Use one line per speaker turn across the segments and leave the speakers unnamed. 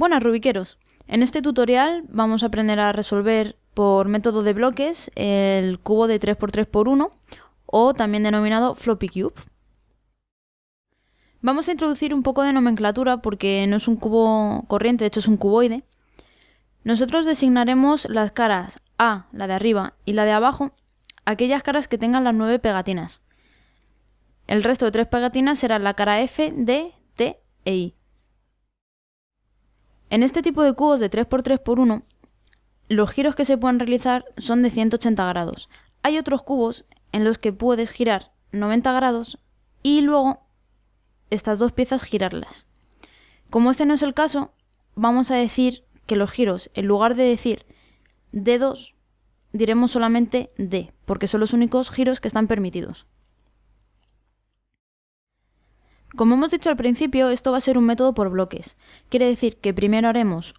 Buenas rubiqueros, en este tutorial vamos a aprender a resolver por método de bloques el cubo de 3x3x1 o también denominado floppy cube. Vamos a introducir un poco de nomenclatura porque no es un cubo corriente, de hecho es un cuboide. Nosotros designaremos las caras A, la de arriba, y la de abajo, aquellas caras que tengan las nueve pegatinas. El resto de tres pegatinas serán la cara F, D, T e I. En este tipo de cubos de 3x3x1, los giros que se pueden realizar son de 180 grados. Hay otros cubos en los que puedes girar 90 grados y luego estas dos piezas girarlas. Como este no es el caso, vamos a decir que los giros, en lugar de decir D2, diremos solamente D, porque son los únicos giros que están permitidos. Como hemos dicho al principio, esto va a ser un método por bloques. Quiere decir que primero haremos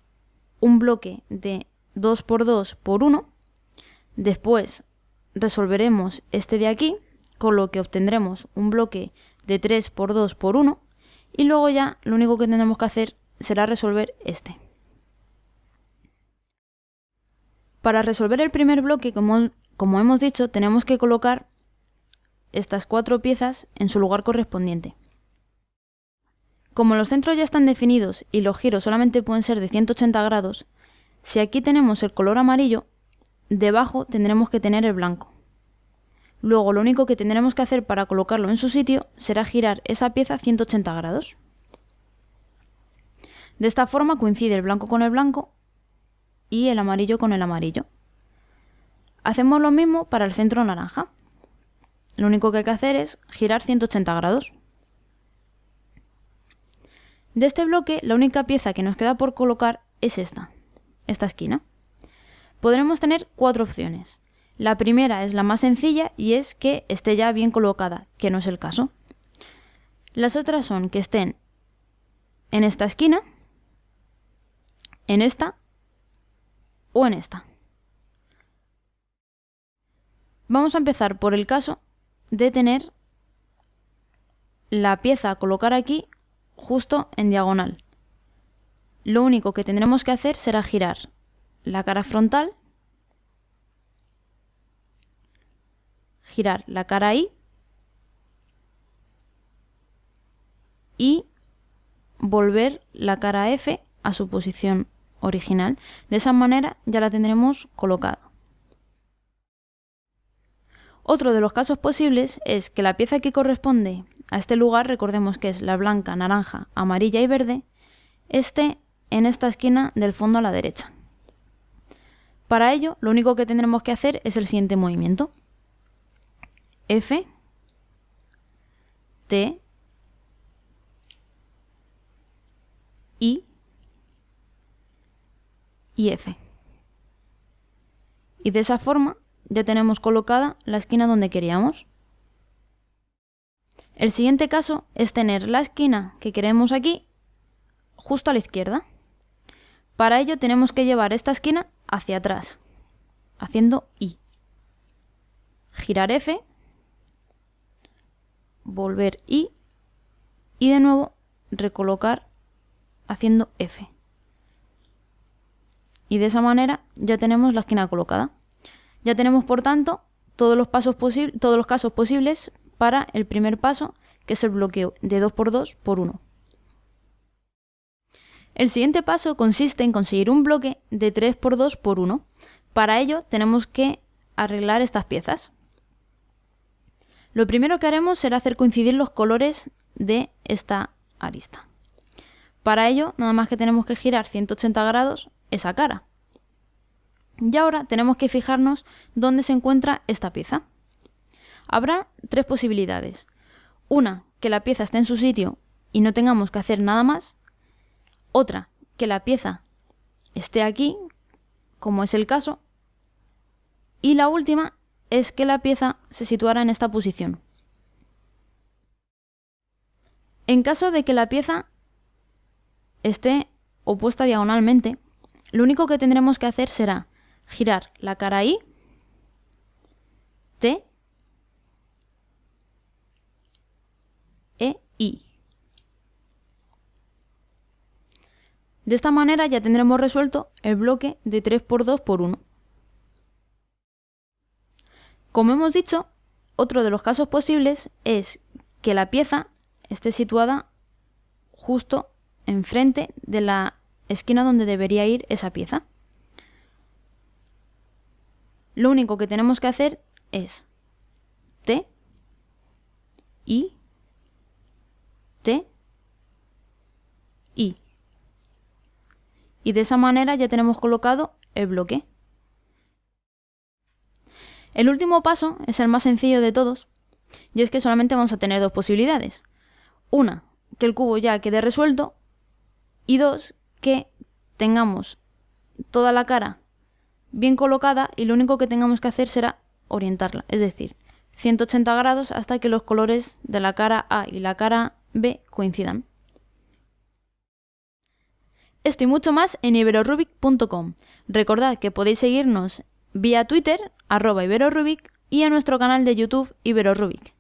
un bloque de 2 por 2 por 1, después resolveremos este de aquí, con lo que obtendremos un bloque de 3 por 2 por 1, y luego ya lo único que tendremos que hacer será resolver este. Para resolver el primer bloque, como, como hemos dicho, tenemos que colocar estas cuatro piezas en su lugar correspondiente. Como los centros ya están definidos y los giros solamente pueden ser de 180 grados, si aquí tenemos el color amarillo, debajo tendremos que tener el blanco. Luego lo único que tendremos que hacer para colocarlo en su sitio será girar esa pieza 180 grados. De esta forma coincide el blanco con el blanco y el amarillo con el amarillo. Hacemos lo mismo para el centro naranja. Lo único que hay que hacer es girar 180 grados. De este bloque, la única pieza que nos queda por colocar es esta, esta esquina. Podremos tener cuatro opciones. La primera es la más sencilla y es que esté ya bien colocada, que no es el caso. Las otras son que estén en esta esquina, en esta o en esta. Vamos a empezar por el caso de tener la pieza a colocar aquí justo en diagonal. Lo único que tendremos que hacer será girar la cara frontal, girar la cara I y volver la cara F a su posición original. De esa manera ya la tendremos colocada. Otro de los casos posibles es que la pieza que corresponde a este lugar, recordemos que es la blanca, naranja, amarilla y verde, esté en esta esquina del fondo a la derecha. Para ello, lo único que tendremos que hacer es el siguiente movimiento. F, T, I y F. Y de esa forma ya tenemos colocada la esquina donde queríamos. El siguiente caso es tener la esquina que queremos aquí justo a la izquierda. Para ello tenemos que llevar esta esquina hacia atrás, haciendo I. Girar F, volver I y de nuevo recolocar haciendo F. Y de esa manera ya tenemos la esquina colocada. Ya tenemos, por tanto, todos los, casos posibles para el primer paso, que es el bloqueo de 2x2 por 1. El siguiente paso consiste en conseguir un bloque de 3x2 por 1. Para ello tenemos que arreglar estas piezas. Lo primero que haremos será hacer coincidir los colores de esta arista. Para ello, nada más que tenemos que girar 180 grados esa cara. Y ahora tenemos que fijarnos dónde se encuentra esta pieza. Habrá tres posibilidades. Una, que la pieza esté en su sitio y no tengamos que hacer nada más. Otra, que la pieza esté aquí, como es el caso. Y la última es que la pieza se situara en esta posición. En caso de que la pieza esté opuesta diagonalmente, lo único que tendremos que hacer será girar la cara I, T, E, I. De esta manera ya tendremos resuelto el bloque de 3x2 por 1. Como hemos dicho, otro de los casos posibles es que la pieza esté situada justo enfrente de la esquina donde debería ir esa pieza. Lo único que tenemos que hacer es T, I, T, I. Y de esa manera ya tenemos colocado el bloque. El último paso es el más sencillo de todos, y es que solamente vamos a tener dos posibilidades. Una, que el cubo ya quede resuelto, y dos, que tengamos toda la cara bien colocada y lo único que tengamos que hacer será orientarla, es decir, 180 grados hasta que los colores de la cara A y la cara B coincidan. Esto y mucho más en iberorubic.com. Recordad que podéis seguirnos vía Twitter, arroba iberorubic, y en nuestro canal de YouTube iberorubic.